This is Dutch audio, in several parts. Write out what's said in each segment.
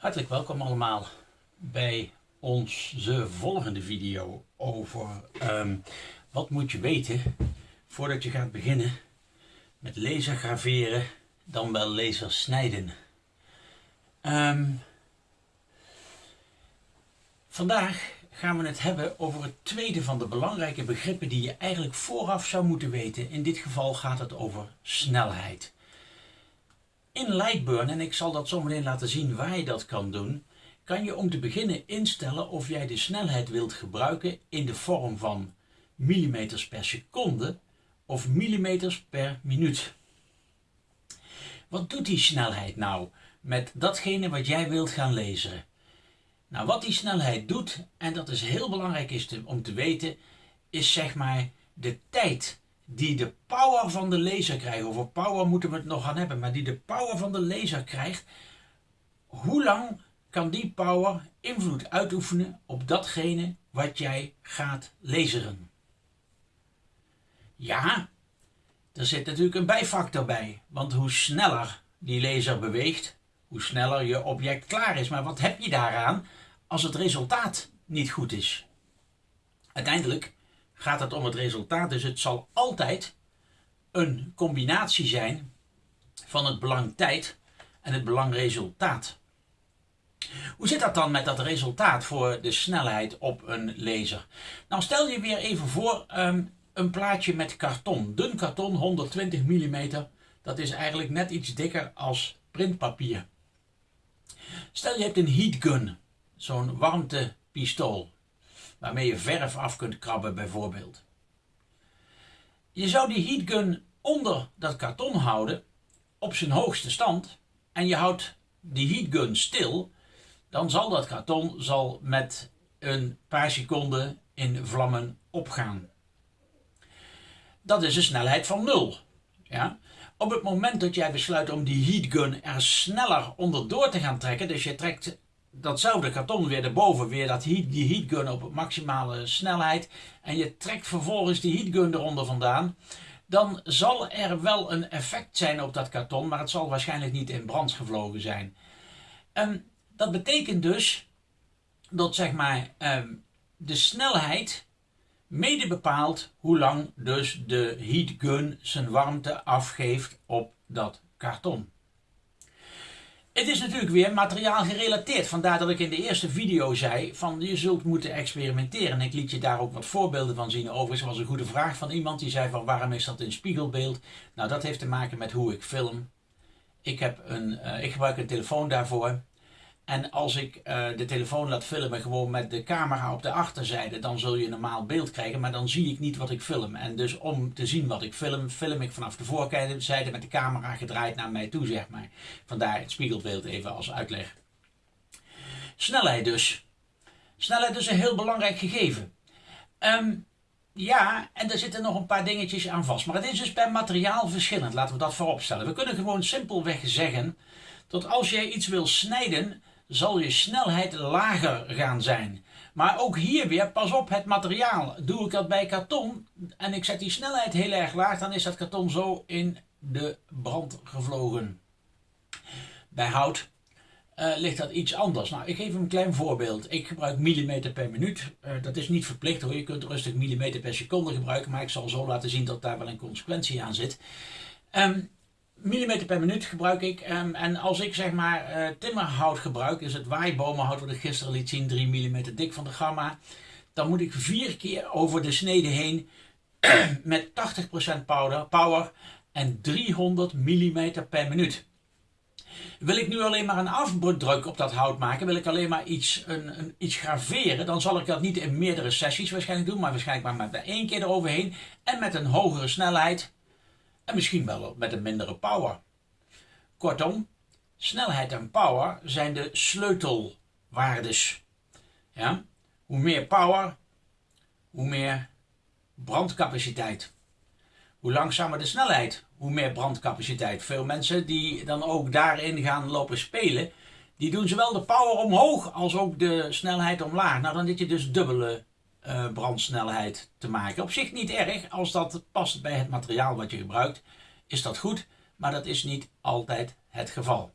Hartelijk welkom allemaal bij onze volgende video over ehm, wat moet je weten voordat je gaat beginnen met laser graveren, dan wel laser snijden. Ehm, vandaag gaan we het hebben over het tweede van de belangrijke begrippen die je eigenlijk vooraf zou moeten weten. In dit geval gaat het over snelheid. In Lightburn, en ik zal dat zometeen laten zien waar je dat kan doen, kan je om te beginnen instellen of jij de snelheid wilt gebruiken in de vorm van millimeters per seconde of millimeters per minuut. Wat doet die snelheid nou met datgene wat jij wilt gaan lezen? Nou, wat die snelheid doet, en dat is heel belangrijk is om te weten, is zeg maar de tijd die de power van de laser krijgt. Over power moeten we het nog gaan hebben, maar die de power van de laser krijgt. Hoe lang kan die power invloed uitoefenen op datgene wat jij gaat laseren? Ja, er zit natuurlijk een bijfactor bij. Want hoe sneller die laser beweegt, hoe sneller je object klaar is. Maar wat heb je daaraan als het resultaat niet goed is? Uiteindelijk gaat het om het resultaat. Dus het zal altijd een combinatie zijn van het belang tijd en het belang resultaat. Hoe zit dat dan met dat resultaat voor de snelheid op een laser? Nou, stel je weer even voor um, een plaatje met karton. Dun karton, 120 mm. Dat is eigenlijk net iets dikker als printpapier. Stel je hebt een heat gun, zo'n warmtepistool waarmee je verf af kunt krabben bijvoorbeeld. Je zou die heatgun onder dat karton houden op zijn hoogste stand en je houdt die heatgun stil, dan zal dat karton zal met een paar seconden in vlammen opgaan. Dat is een snelheid van nul. Ja? Op het moment dat jij besluit om die heatgun er sneller onderdoor te gaan trekken, dus je trekt datzelfde karton weer erboven, weer dat heat, die heatgun op maximale snelheid. En je trekt vervolgens die heatgun eronder vandaan. Dan zal er wel een effect zijn op dat karton, maar het zal waarschijnlijk niet in brand gevlogen zijn. Um, dat betekent dus dat zeg maar um, de snelheid mede bepaalt hoe lang dus de heatgun zijn warmte afgeeft op dat karton. Het is natuurlijk weer materiaal gerelateerd. Vandaar dat ik in de eerste video zei van je zult moeten experimenteren. Ik liet je daar ook wat voorbeelden van zien. Overigens was een goede vraag van iemand die zei van waarom is dat in spiegelbeeld? Nou dat heeft te maken met hoe ik film. Ik, heb een, uh, ik gebruik een telefoon daarvoor. En als ik uh, de telefoon laat filmen gewoon met de camera op de achterzijde, dan zul je een normaal beeld krijgen, maar dan zie ik niet wat ik film. En dus om te zien wat ik film, film ik vanaf de voorzijde met de camera gedraaid naar mij toe, zeg maar. Vandaar het spiegelbeeld even als uitleg. Snelheid dus. Snelheid is een heel belangrijk gegeven. Um, ja, en er zitten nog een paar dingetjes aan vast. Maar het is dus per materiaal verschillend, laten we dat vooropstellen. We kunnen gewoon simpelweg zeggen dat als jij iets wil snijden, zal je snelheid lager gaan zijn. Maar ook hier weer, pas op het materiaal. Doe ik dat bij karton en ik zet die snelheid heel erg laag, dan is dat karton zo in de brand gevlogen. Bij hout uh, ligt dat iets anders. Nou, ik geef een klein voorbeeld. Ik gebruik millimeter per minuut. Uh, dat is niet verplicht hoor. Je kunt rustig millimeter per seconde gebruiken, maar ik zal zo laten zien dat daar wel een consequentie aan zit. Um, millimeter per minuut gebruik ik. Um, en als ik zeg maar uh, timmerhout gebruik, dus het waaibomenhout wat ik gisteren liet zien, 3 mm dik van de gamma, dan moet ik vier keer over de snede heen met 80% power, power en 300 mm per minuut. Wil ik nu alleen maar een afdruk op dat hout maken, wil ik alleen maar iets, een, een, iets graveren, dan zal ik dat niet in meerdere sessies waarschijnlijk doen, maar waarschijnlijk maar met één keer eroverheen en met een hogere snelheid en misschien wel met een mindere power. Kortom, snelheid en power zijn de sleutelwaardes. Ja? Hoe meer power, hoe meer brandcapaciteit. Hoe langzamer de snelheid, hoe meer brandcapaciteit. Veel mensen die dan ook daarin gaan lopen spelen, die doen zowel de power omhoog als ook de snelheid omlaag. Nou, dan zit je dus dubbele uh, brandsnelheid te maken. Op zich niet erg, als dat past bij het materiaal wat je gebruikt, is dat goed, maar dat is niet altijd het geval.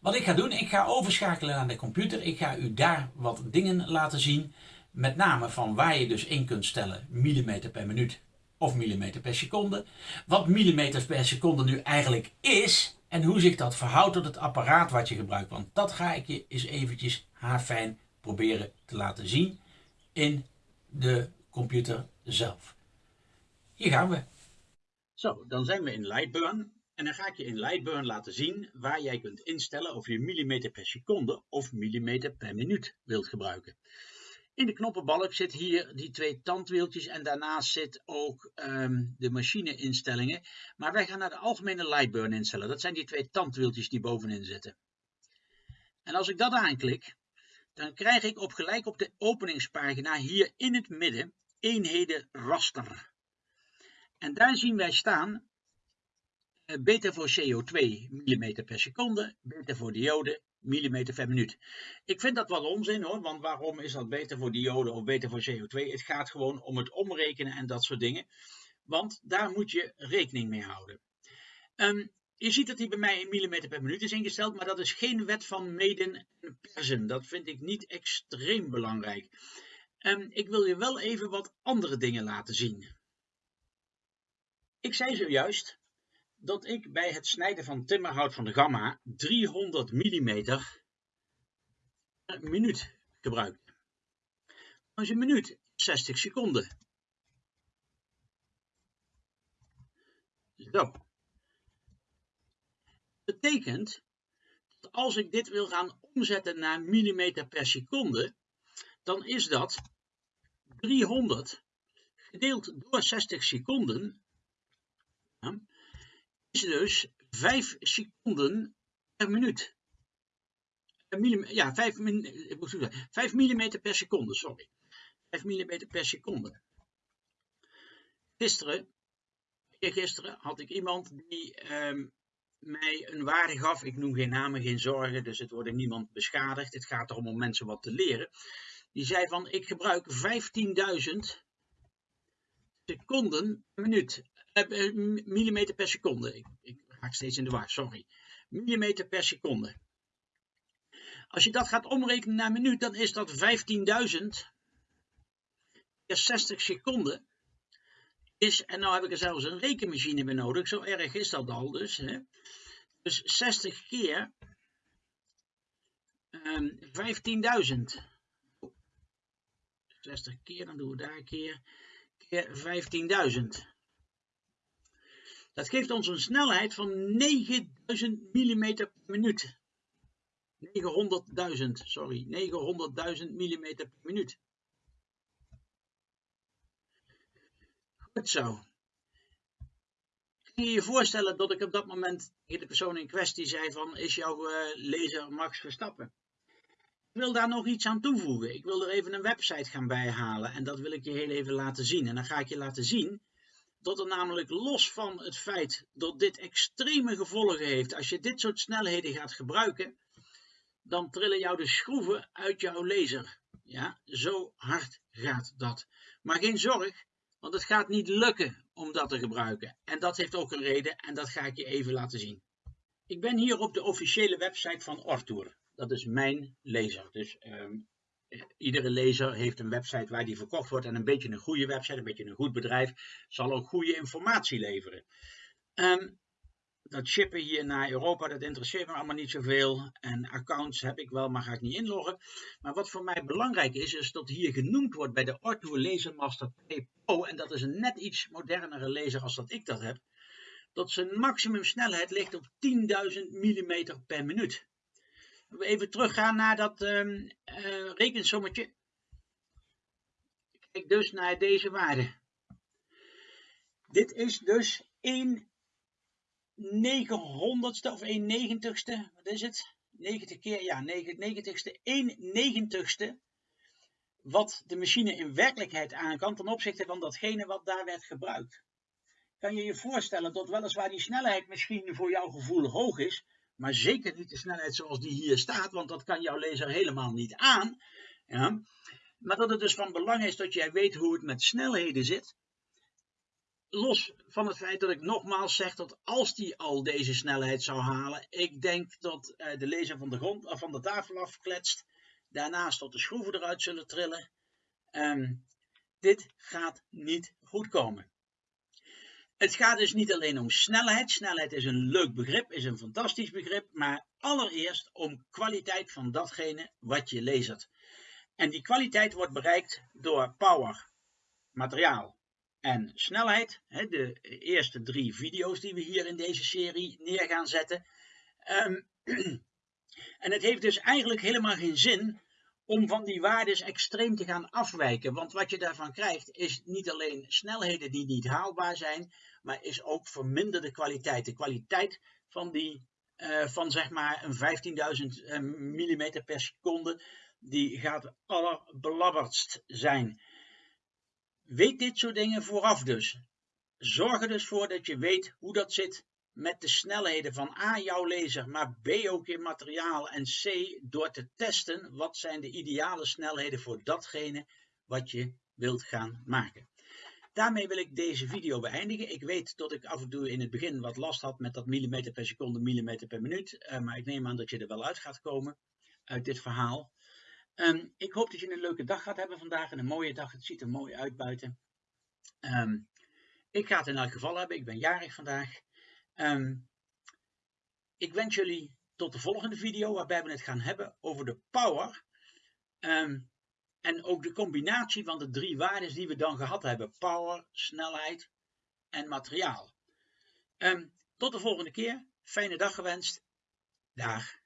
Wat ik ga doen, ik ga overschakelen naar de computer. Ik ga u daar wat dingen laten zien. Met name van waar je dus in kunt stellen millimeter per minuut of millimeter per seconde. Wat millimeter per seconde nu eigenlijk is en hoe zich dat verhoudt tot het apparaat wat je gebruikt. Want dat ga ik je eens eventjes haarfijn proberen te laten zien in de computer zelf. Hier gaan we. Zo, dan zijn we in Lightburn. En dan ga ik je in Lightburn laten zien waar jij kunt instellen of je millimeter per seconde of millimeter per minuut wilt gebruiken. In de knoppenbalk zit hier die twee tandwieltjes en daarnaast zit ook um, de machineinstellingen. Maar wij gaan naar de algemene Lightburn instellen. Dat zijn die twee tandwieltjes die bovenin zitten. En als ik dat aanklik, dan krijg ik op gelijk op de openingspagina hier in het midden eenheden raster. En daar zien wij staan uh, beta voor CO2 mm per seconde, beta voor diode millimeter per minuut. Ik vind dat wat onzin hoor, want waarom is dat beter voor diode of beter voor CO2? Het gaat gewoon om het omrekenen en dat soort dingen, want daar moet je rekening mee houden. Um, je ziet dat die bij mij in millimeter per minuut is ingesteld, maar dat is geen wet van meden en persen. Dat vind ik niet extreem belangrijk. Um, ik wil je wel even wat andere dingen laten zien. Ik zei zojuist dat ik bij het snijden van timmerhout van de gamma 300 mm per minuut gebruikte. Als een minuut 60 seconden. Zo. Betekent dat als ik dit wil gaan omzetten naar millimeter per seconde, dan is dat 300 gedeeld door 60 seconden is dus 5 seconden per minuut. Ja, 5, 5 mm per seconde, sorry. 5 mm per seconde. Gisteren, gisteren had ik iemand die um, mij een waarde gaf. Ik noem geen namen, geen zorgen, dus het wordt niemand beschadigd. Het gaat erom om mensen wat te leren. Die zei van, ik gebruik 15.000 seconden minuut. Uh, millimeter per seconde. Ik, ik raak steeds in de war, sorry. Millimeter per seconde. Als je dat gaat omrekenen naar minuut, dan is dat 15.000 keer 60 seconden. Is, en nou heb ik er zelfs een rekenmachine bij nodig, zo erg is dat al dus. Hè. Dus 60 keer um, 15.000. 60 keer, dan doen we daar een keer, keer 15.000. Dat geeft ons een snelheid van 9000 mm per minuut. 900.000, sorry, 900.000 mm per minuut. Goed zo. Kun je je voorstellen dat ik op dat moment tegen de persoon in kwestie zei van, is jouw uh, lezer Max Verstappen? Ik wil daar nog iets aan toevoegen. Ik wil er even een website gaan bijhalen en dat wil ik je heel even laten zien. En dan ga ik je laten zien dat er namelijk los van het feit dat dit extreme gevolgen heeft, als je dit soort snelheden gaat gebruiken, dan trillen jou de schroeven uit jouw laser. Ja, zo hard gaat dat. Maar geen zorg, want het gaat niet lukken om dat te gebruiken. En dat heeft ook een reden en dat ga ik je even laten zien. Ik ben hier op de officiële website van Ortour. Dat is mijn laser. Dus um, iedere lezer heeft een website waar die verkocht wordt en een beetje een goede website, een beetje een goed bedrijf, zal ook goede informatie leveren. Um, dat shippen hier naar Europa, dat interesseert me allemaal niet zoveel. En accounts heb ik wel, maar ga ik niet inloggen. Maar wat voor mij belangrijk is, is dat hier genoemd wordt bij de Orto Lasermaster Pro, en dat is een net iets modernere laser als dat ik dat heb, dat zijn maximum snelheid ligt op 10.000 mm per minuut we even teruggaan naar dat um, uh, rekensommetje. Kijk dus naar deze waarde. Dit is dus 1 negenhonderdste of 1 negentigste, wat is het? 90 keer, ja, 90ste, 1 negentigste wat de machine in werkelijkheid aan kan ten opzichte van datgene wat daar werd gebruikt. Kan je je voorstellen dat weliswaar die snelheid misschien voor jouw gevoel hoog is, maar zeker niet de snelheid zoals die hier staat, want dat kan jouw laser helemaal niet aan. Ja. Maar dat het dus van belang is dat jij weet hoe het met snelheden zit. Los van het feit dat ik nogmaals zeg dat als die al deze snelheid zou halen, ik denk dat uh, de laser van de, grond, uh, van de tafel afkletst, daarnaast dat de schroeven eruit zullen trillen. Um, dit gaat niet goed komen. Het gaat dus niet alleen om snelheid. Snelheid is een leuk begrip, is een fantastisch begrip, maar allereerst om kwaliteit van datgene wat je lasert. En die kwaliteit wordt bereikt door power, materiaal en snelheid. De eerste drie video's die we hier in deze serie neer gaan zetten. Um, en het heeft dus eigenlijk helemaal geen zin om van die waardes extreem te gaan afwijken. Want wat je daarvan krijgt is niet alleen snelheden die niet haalbaar zijn, maar is ook verminderde kwaliteit. De kwaliteit van, die, uh, van zeg maar een 15.000 uh, mm per seconde, die gaat allerbelabberdst zijn. Weet dit soort dingen vooraf dus. Zorg er dus voor dat je weet hoe dat zit met de snelheden van A, jouw laser, maar B, ook in materiaal en C, door te testen wat zijn de ideale snelheden voor datgene wat je wilt gaan maken. Daarmee wil ik deze video beëindigen. Ik weet dat ik af en toe in het begin wat last had met dat millimeter per seconde, millimeter per minuut, uh, maar ik neem aan dat je er wel uit gaat komen uit dit verhaal. Um, ik hoop dat je een leuke dag gaat hebben vandaag en een mooie dag. Het ziet er mooi uit buiten. Um, ik ga het in elk geval hebben. Ik ben jarig vandaag. Um, ik wens jullie tot de volgende video waarbij we het gaan hebben over de power. En ook de combinatie van de drie waarden die we dan gehad hebben. Power, snelheid en materiaal. Tot de volgende keer. Fijne dag gewenst. Dag.